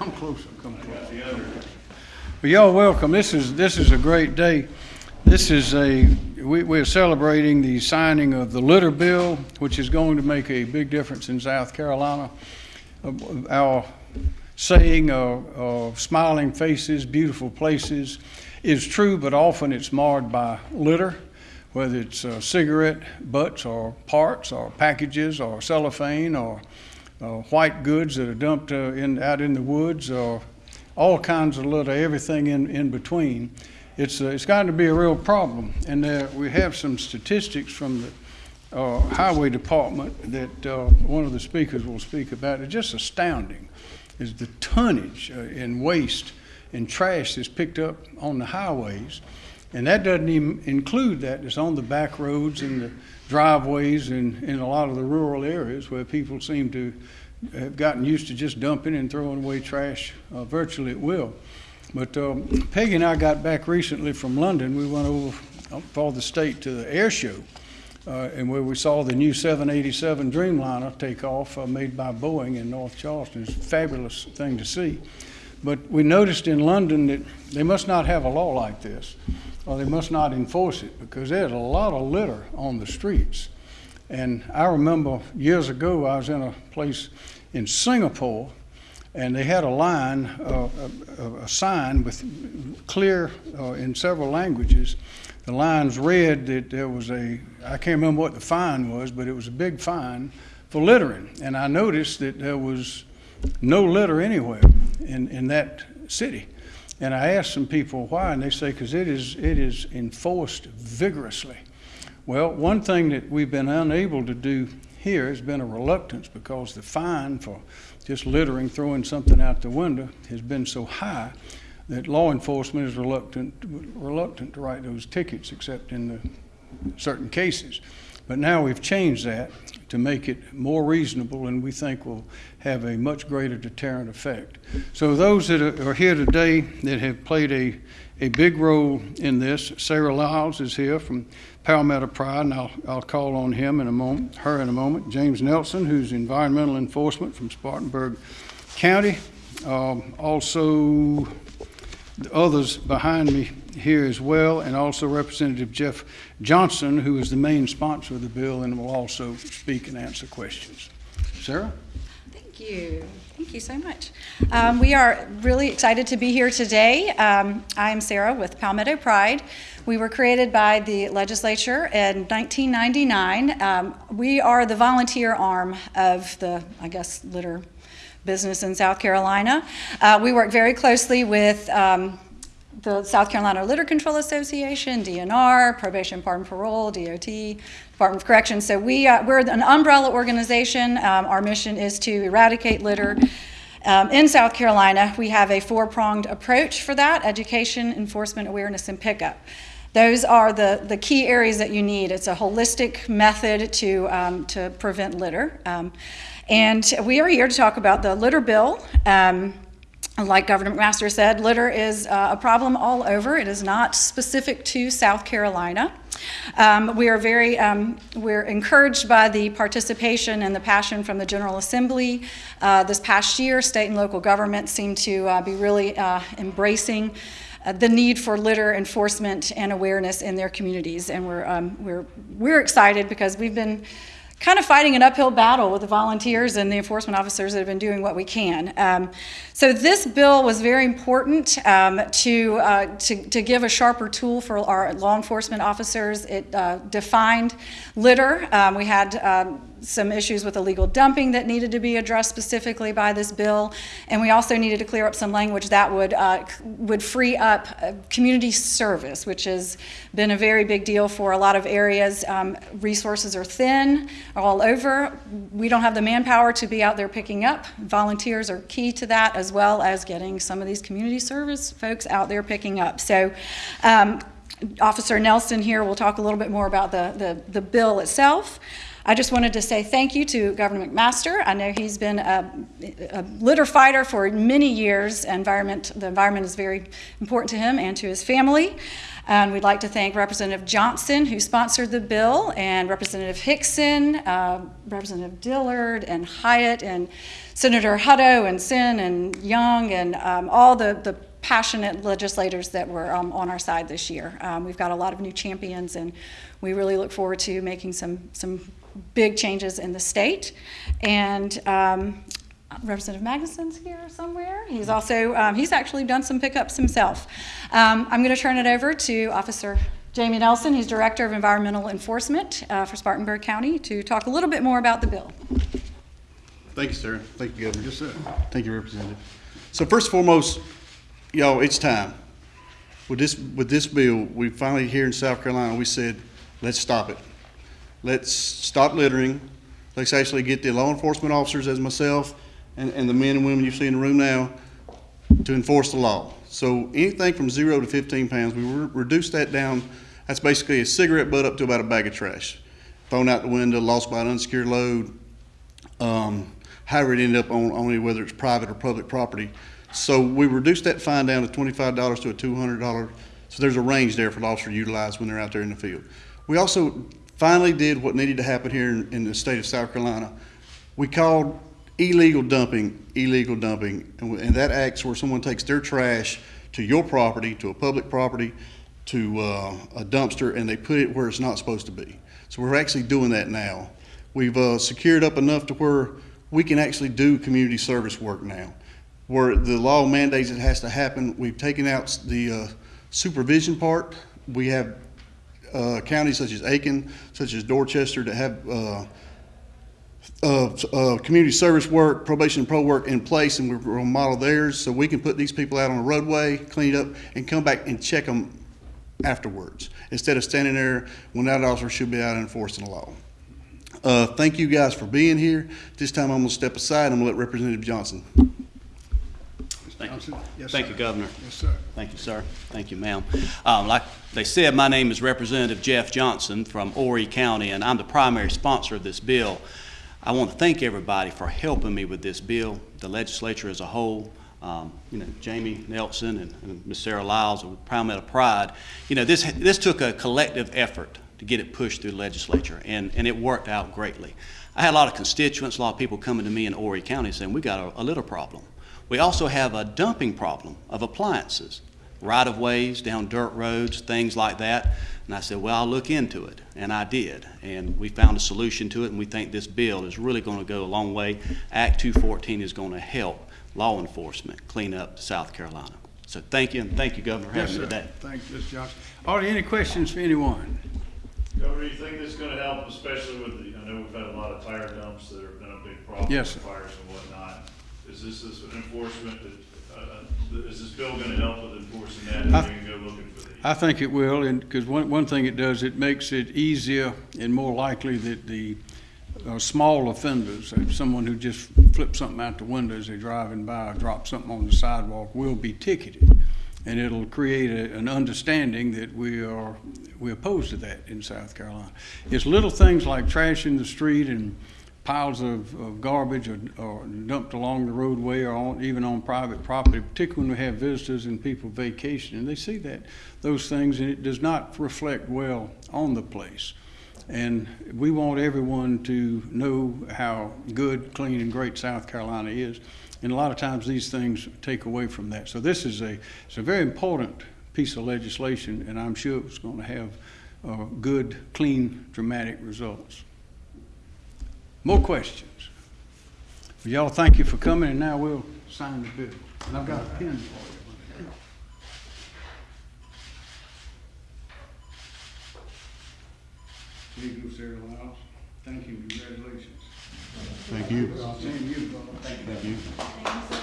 come closer, come closer. Well, y'all welcome. This is, this is a great day. This is a, we, we're celebrating the signing of the litter bill, which is going to make a big difference in South Carolina. Uh, Our saying of, of smiling faces, beautiful places is true, but often it's marred by litter, whether it's uh, cigarette butts or parts or packages or cellophane or white goods that are dumped uh, in, out in the woods or all kinds of litter, everything in, in between. It's, uh, it's gotten to be a real problem. And uh, we have some statistics from the uh, Highway Department that uh, one of the speakers will speak about. It's just astounding is the tonnage uh, in waste and trash that's picked up on the highways. And that doesn't even include that that's on the back roads and the driveways and in a lot of the rural areas where people seem to have gotten used to just dumping and throwing away trash uh, virtually at will. But um, Peggy and I got back recently from London. We went over uh, for the state to the air show, uh, and where we saw the new 787 Dreamliner take off, uh, made by Boeing in North Charleston. It's a fabulous thing to see. But we noticed in London that they must not have a law like this, they must not enforce it, because there's a lot of litter on the streets. And I remember years ago, I was in a place in Singapore, and they had a line, uh, a, a sign with clear uh, in several languages. The lines read that there was a, I can't remember what the fine was, but it was a big fine for littering. And I noticed that there was no litter anywhere in, in that city. And I asked some people why, and they say because it is, it is enforced vigorously. Well, one thing that we've been unable to do here has been a reluctance because the fine for just littering, throwing something out the window has been so high that law enforcement is reluctant, reluctant to write those tickets except in the certain cases. But now we've changed that to make it more reasonable and we think will have a much greater deterrent effect. So those that are here today that have played a, a big role in this, Sarah Lyles is here from Palmetto Pride, and I'll, I'll call on him in a moment, her in a moment. James Nelson, who's environmental enforcement from Spartanburg County. Um, also, the others behind me here as well, and also Representative Jeff Johnson, who is the main sponsor of the bill and will also speak and answer questions. Sarah? Thank you. Thank you so much. Um, we are really excited to be here today. Um, I'm Sarah with Palmetto Pride. We were created by the legislature in 1999. Um, we are the volunteer arm of the, I guess, litter business in South Carolina. Uh, we work very closely with um, the South Carolina Litter Control Association, DNR, Probation, Pardon, Parole, DOT, Department of Corrections. So we, uh, we're an umbrella organization. Um, our mission is to eradicate litter. Um, in South Carolina, we have a four-pronged approach for that, education, enforcement, awareness, and pickup. Those are the, the key areas that you need. It's a holistic method to, um, to prevent litter. Um, and we are here to talk about the litter bill. Um, like Governor McMaster said, litter is uh, a problem all over. It is not specific to South Carolina. Um, we are very, um, we're encouraged by the participation and the passion from the General Assembly. Uh, this past year, state and local governments seem to uh, be really uh, embracing uh, the need for litter enforcement and awareness in their communities. And we're, um, we're, we're excited because we've been kind of fighting an uphill battle with the volunteers and the enforcement officers that have been doing what we can. Um, so this bill was very important um, to, uh, to, to, give a sharper tool for our law enforcement officers. It uh, defined litter. Um, we had um, some issues with illegal dumping that needed to be addressed specifically by this bill, and we also needed to clear up some language that would uh, would free up uh, community service, which has been a very big deal for a lot of areas. Um, resources are thin all over. We don't have the manpower to be out there picking up. Volunteers are key to that, as well as getting some of these community service folks out there picking up. So. Um, Officer Nelson here will talk a little bit more about the, the, the bill itself. I just wanted to say thank you to Governor McMaster. I know he's been a, a litter fighter for many years. Environment, the environment is very important to him and to his family. And we'd like to thank Representative Johnson, who sponsored the bill, and Representative Hixon, uh, Representative Dillard, and Hiott, and Senator Hutto, and Senn, and Young, and um, all the, the passionate legislators that were um, on our side this year. Um, we've got a lot of new champions, and we really look forward to making some, some big changes in the state. And um, Representative Magnuson's here somewhere. He's also, um, he's actually done some pickups himself. Um, I'm going to turn it over to Officer Jamie Nelson. He's Director of Environmental Enforcement uh, for Spartanburg County to talk a little bit more about the bill. Thank you, sir. Thank you, Governor. Yes, sir. Thank you, Representative. So first and foremost, y'all, it's time. With this, with this bill, we finally here in South Carolina, we said, let's stop it. Let's stop littering. Let's actually get the law enforcement officers as myself and, and the men and women you see in the room now to enforce the law. So anything from zero to fifteen pounds, we re- reduced that down. That's basically a cigarette butt up to about a bag of trash. Thrown out the window, lost by an unsecured load, um, however it ended up on, only whether it's private or public property. So we reduced that fine down to twenty-five dollars to a two hundred dollar, so there's a range there for the officer to utilize when they're out there in the field. We also finally did what needed to happen here in, in the state of South Carolina. We called illegal dumping, illegal dumping, and, and that acts where someone takes their trash to your property, to a public property, to uh, a dumpster, and they put it where it's not supposed to be. So we're actually doing that now. We've uh, secured up enough to where we can actually do community service work now. Where the law mandates it has to happen, we've taken out the uh, supervision part. We have uh, counties such as Aiken, such as Dorchester, that have uh, uh, uh, community service work, probation and pro work in place, and we're going to model theirs so we can put these people out on the roadway, clean it up, and come back and check them afterwards instead of standing there when that officer should be out enforcing the law. Uh, thank you guys for being here. This time I'm going to step aside. I'm going to let Representative Johnson. Thank Johnson? you. Yes, Thank sir. you, Governor. Yes, sir. Thank you, sir. Thank you, ma'am. Um, Like they said, my name is Representative Jeff Johnson from Horry County, and I'm the primary sponsor of this bill. I want to thank everybody for helping me with this bill, the legislature as a whole, um, you know, Jamie Nelson and- and Ms. Sarah Lyles of Palmetto Pride. You know, this, this took a collective effort to get it pushed through the legislature, and, and it worked out greatly. I had a lot of constituents, a lot of people coming to me in Horry County saying, we got a, a litter problem. We also have a dumping problem of appliances, right-of-ways, down dirt roads, things like that. And I said, well, I'll look into it, and I did. And we found a solution to it, and we think this bill is really going to go a long way. Act 214 is going to help law enforcement clean up South Carolina. So thank you, and thank you, Governor, for Yes, having me today. Thank you, Mr. Johnson. Are there any questions for anyone? Governor, do you think this is gonna help, especially with, the I know we've had a lot of tire dumps that have been a big problem. Yes, with sir. Fires and whatnot. Is this, this an enforcement that, uh, uh, is this bill gonna help with enforcing that? I- can go looking for these? I think it will, and, because one, one thing it does, it makes it easier and more likely that the uh, small offenders, if someone who just flips something out the window as they're driving by or drops something on the sidewalk will be ticketed. And it'll create a, an understanding that we are, we're opposed to that in South Carolina. It's little things like trash in the street and piles of, of garbage are, or dumped along the roadway or on, even on private property, particularly when we have visitors and people vacation, and they see that, those things, and it does not reflect well on the place. And we want everyone to know how good, clean, and great South Carolina is. And a lot of times these things take away from that. So this is a, it's a very important piece of legislation, and I'm sure it's going to have uh, good, clean, dramatic results. More questions? Well, y'all, thank you for coming, and now we'll sign the bill. And I've got a pen for you. Here you go, Sarah Lyles. Thank you, congratulations. Thank you. Same to you, brother.